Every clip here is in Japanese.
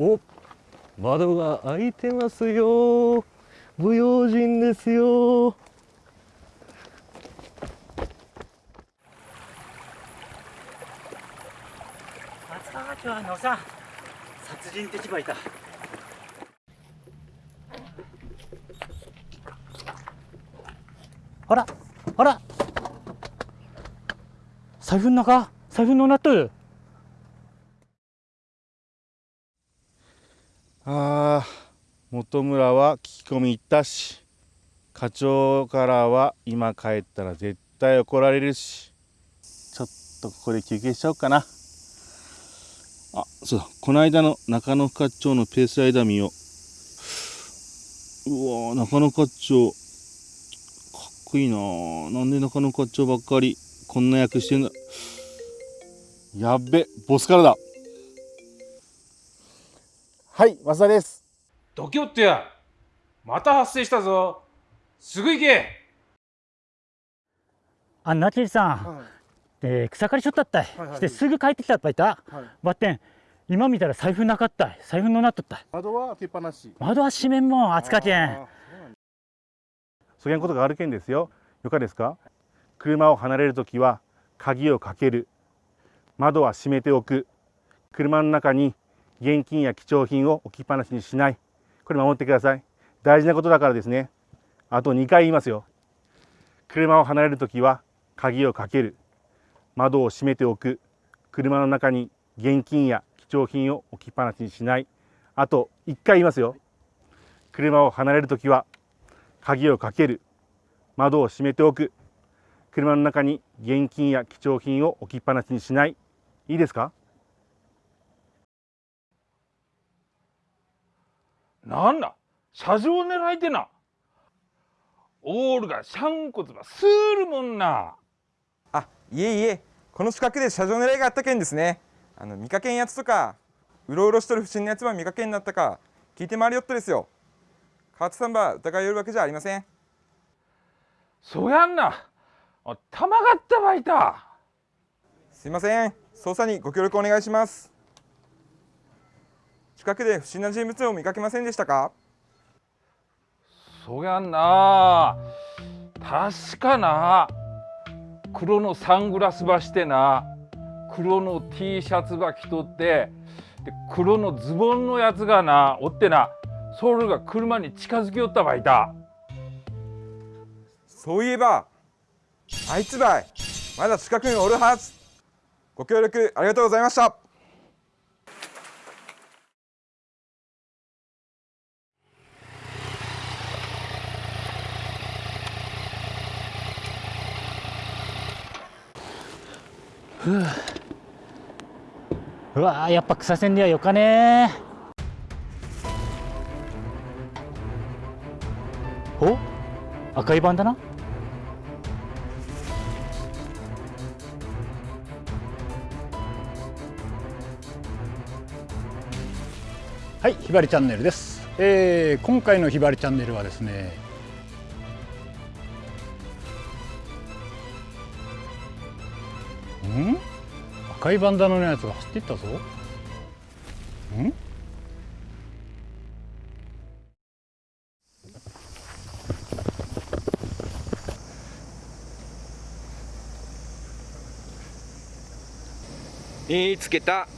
お窓が開いてますよ。不用心ですよ。松川町のさ殺人ってちばいた。あらあら。財布の中財布のなっとるああ本村は聞き込み行ったし課長からは今帰ったら絶対怒られるし。ちょっとここで休憩しちゃおうかな。あそうだ。この間の中野課長のペースライダー見よ。ううわ中野課長かっこいいななんで中野課長ばっかりこんな役してんだ。やっべボスからだ。はい増田です。どきおってやまた発生したぞ。すぐ行け。あナチリさん、はい。えー草刈りしょったったい、はいはい。してすぐ帰ってきたっぱいた？はい。ばってん今見たら財布なかったい。財布のなっとったい。窓は開けっぱなし。窓は閉めんもん暑かけん。そういうことがあるけんですよ。よかですか？車を離れるときは鍵をかける。窓は閉めておく。車の中に現金や貴重品を置きっぱなしにしない。これ守ってください。大事なことだからですね。あと2回言いますよ。車を離れるときは鍵をかける。窓を閉めておく。車の中に現金や貴重品を置きっぱなしにしない。あと1回言いますよ。車を離れるときは鍵をかける。窓を閉めておく。車の中に現金や貴重品を置きっぱなしにしない。いいですか？なんだ？車上狙いてな。オールがシャンコツばスーるもんな。あいえいえ。この近くで車上狙いがあったけんですね。あの見かけんやつとかうろうろしとる不審なやつは見かけんなったか聞いて回りよっとですよ。川津さんば疑いよるわけじゃありません。そやんな。あ玉がったばいた。すいません。捜査にご協力お願いします近くで不審な人物を見かけませんでしたか？そやんな確かな黒のサングラスばしてな黒の T シャツば着とってで黒のズボンのやつがなおってなソウルが車に近づきよったばいた。そういえばあいつばいまだ近くにおるはず。ご協力ありがとうございましたうわーやっぱ草線ではよかねお？赤いバンダナはい、ひばりチャンネルです。えー今回のひばりチャンネルはですね。ん？赤いバンダナのやつが走っていったぞ。ん？見つけた。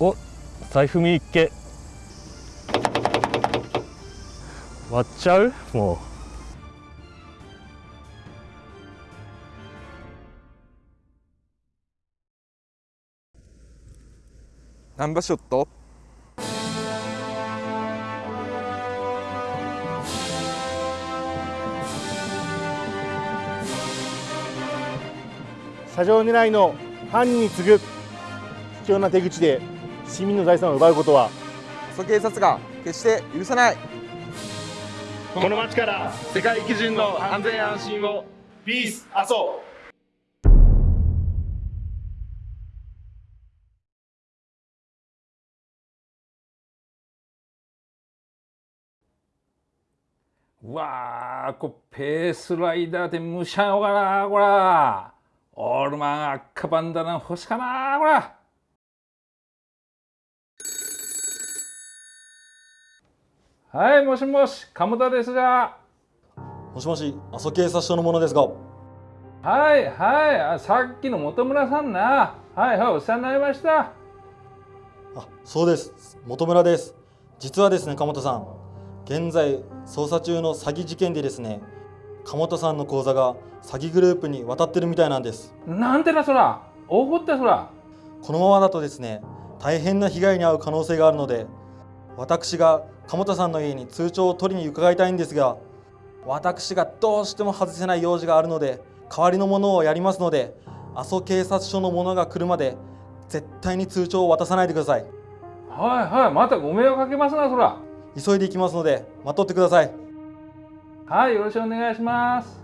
お財布見っけ。割っちゃう？もナンバーショット車上狙いの犯人に次ぐ卑怯な手口で市民の財産を奪うことは阿蘇警察が決して許さない。この街から世界基準の安全安心をピース阿蘇うわあこれペースライダーでむしゃよかなこら。オールマン赤バンダナ欲しかなこら。はいもしもし鴨田ですが。もしもし、阿蘇警察署の者ですが、はいはいあさっきの本村さんな。はいはいお世話になりました。あ、そうです。本村です。実はですね、鴨田さん、現在捜査中の詐欺事件でですね、鴨田さんの口座が詐欺グループに渡ってるみたいなんです。なんてなそら怒ったそらこのままだとですね、大変な被害に遭う可能性があるので、私が鴨田さんの家に通帳を取りに伺いたいんですが、私がどうしても外せない用事があるので、代わりのものをやりますので、阿蘇警察署の者が来るまで絶対に通帳を渡さないでください。はいはいまたご迷惑かけますなそら急いで行きますので待っとってください。はいよろしくお願いします。